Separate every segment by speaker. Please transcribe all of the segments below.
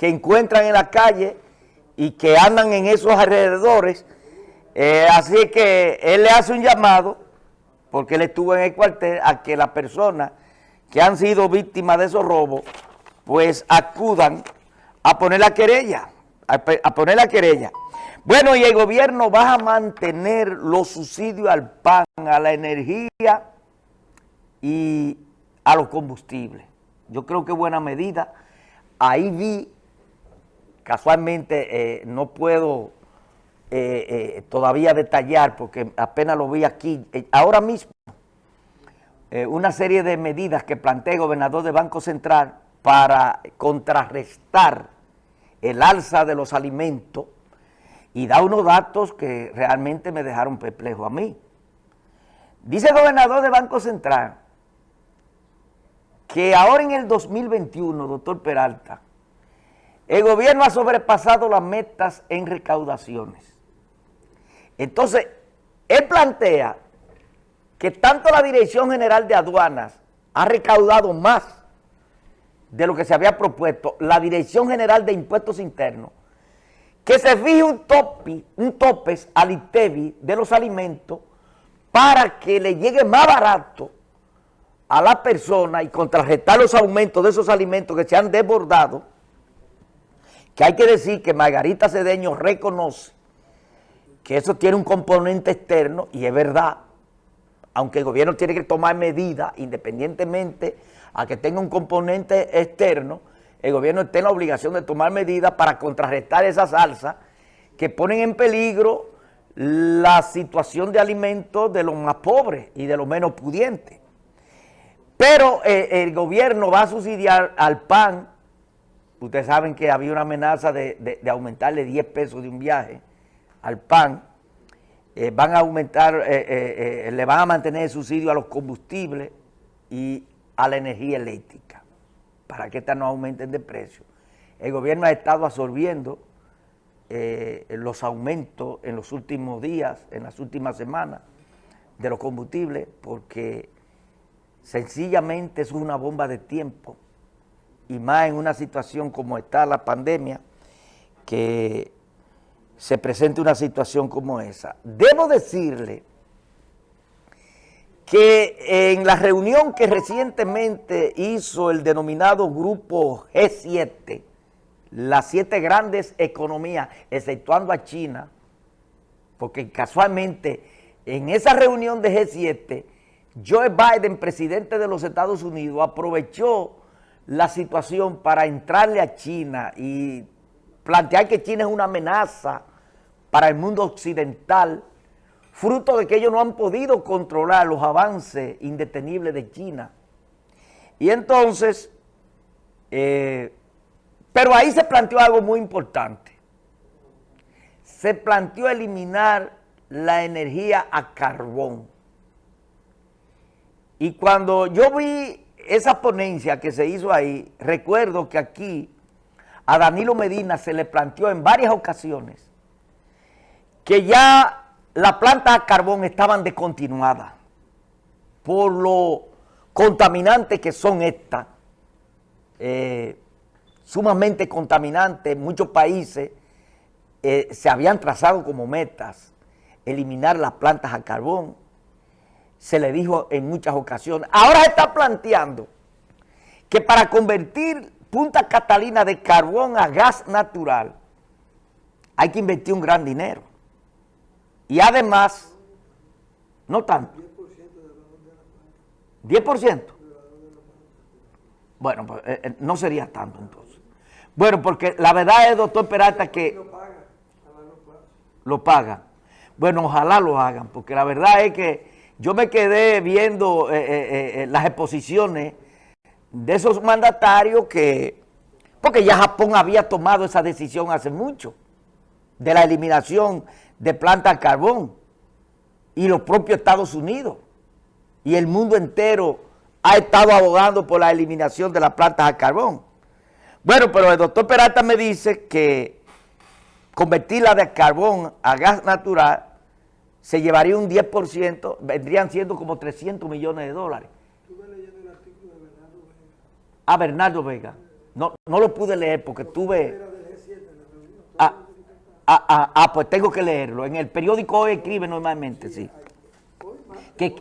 Speaker 1: que encuentran en la calle y que andan en esos alrededores. Eh, así que él le hace un llamado, porque él estuvo en el cuartel, a que las personas que han sido víctimas de esos robos, pues acudan a poner la querella, a, poner la querella. Bueno, y el gobierno va a mantener los subsidios al pan, a la energía y a los combustibles. Yo creo que buena medida. Ahí vi, casualmente, eh, no puedo eh, eh, todavía detallar porque apenas lo vi aquí, ahora mismo, una serie de medidas que plantea el gobernador de Banco Central para contrarrestar el alza de los alimentos y da unos datos que realmente me dejaron perplejo a mí. Dice el gobernador de Banco Central que ahora en el 2021, doctor Peralta, el gobierno ha sobrepasado las metas en recaudaciones. Entonces, él plantea que tanto la Dirección General de Aduanas ha recaudado más de lo que se había propuesto, la Dirección General de Impuestos Internos, que se fije un tope, un al ITEVI de los alimentos para que le llegue más barato a la persona y contrarrestar los aumentos de esos alimentos que se han desbordado, que hay que decir que Margarita Cedeño reconoce que eso tiene un componente externo y es verdad, aunque el gobierno tiene que tomar medidas independientemente a que tenga un componente externo, el gobierno tiene la obligación de tomar medidas para contrarrestar esas alzas que ponen en peligro la situación de alimentos de los más pobres y de los menos pudientes. Pero eh, el gobierno va a subsidiar al PAN, ustedes saben que había una amenaza de, aumentarle 10 pesos de un viaje al PAN, eh, van a aumentar, eh, le van a mantener el subsidio a los combustibles y a la energía eléctrica, para que esta no aumenten de precio. El gobierno ha estado absorbiendo los aumentos en los últimos días, en las últimas semanas, de los combustibles, porque sencillamente es una bomba de tiempo y más en una situación como está la pandemia, que se presente una situación como esa. Debo decirle que en la reunión que recientemente hizo el denominado Grupo G7, las siete grandes economías, exceptuando a China, porque casualmente en esa reunión de G7 Joe Biden, presidente de los Estados Unidos, aprovechó la situación para entrarle a China y plantear que China es una amenaza para el mundo occidental, fruto de que ellos no han podido controlar los avances indetenibles de China. Y entonces, eh, pero ahí se planteó algo muy importante. Se planteó eliminar la energía a carbón. Y cuando yo vi esa ponencia que se hizo ahí, recuerdo que aquí a Danilo Medina se le planteó en varias ocasiones que ya las plantas a carbón estaban descontinuadas por lo contaminantes que son estas, eh, sumamente contaminantes, muchos países eh, se habían trazado como metas eliminar las plantas a carbón, se le dijo en muchas ocasiones. Ahora está planteando que para convertir Punta Catalina de carbón a gas natural hay que invertir un gran dinero. Y además, no tanto. 10%. Bueno, pues eh, eh, no sería tanto entonces. Bueno, porque la verdad es, doctor Peralta, que lo paga. Lo paga. Bueno, ojalá lo hagan, porque la verdad es que yo me quedé viendo eh, eh, eh, las exposiciones de esos mandatarios que, porque ya Japón había tomado esa decisión hace mucho, de la eliminación de plantas de carbón, y los propios Estados Unidos, y el mundo entero ha estado abogando por la eliminación de las plantas a carbón. Bueno, pero el doctor Peralta me dice que convertirla de carbón a gas natural se llevaría un 10%, vendrían siendo como 300 millones de dólares. Estuve leyendo el artículo de Bernardo Vega. Ah, Bernardo Vega. No, no lo pude leer porque tuve... Ah, ah, ah, ah, pues tengo que leerlo. En el periódico hoy escribe normalmente, sí. Que,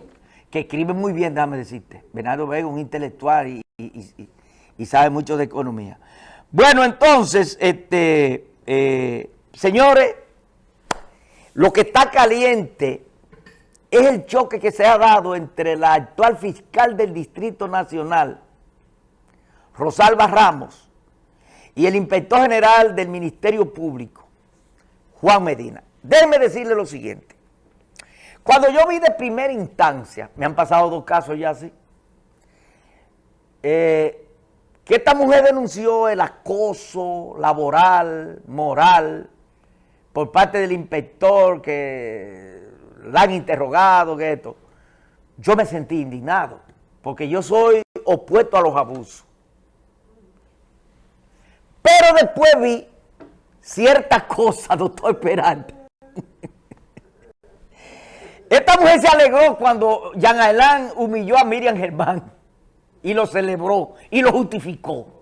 Speaker 1: que escribe muy bien, déjame decirte. Bernardo Vega, un intelectual y, y, y, sabe mucho de economía. Bueno, entonces, este, eh, señores, lo que está caliente es el choque que se ha dado entre la actual fiscal del Distrito Nacional, Rosalba Ramos, y el inspector general del Ministerio Público, Juan Medina. Déjenme decirle lo siguiente. Cuando yo vi de primera instancia, me han pasado dos casos ya así, eh, que esta mujer denunció el acoso laboral, moral, por parte del inspector que la han interrogado, que esto. Yo me sentí indignado, porque yo soy opuesto a los abusos. Pero después vi ciertas cosas, doctor Peralta. Esta mujer se alegró cuando Jean Alain humilló a Miriam Germán y lo celebró y lo justificó.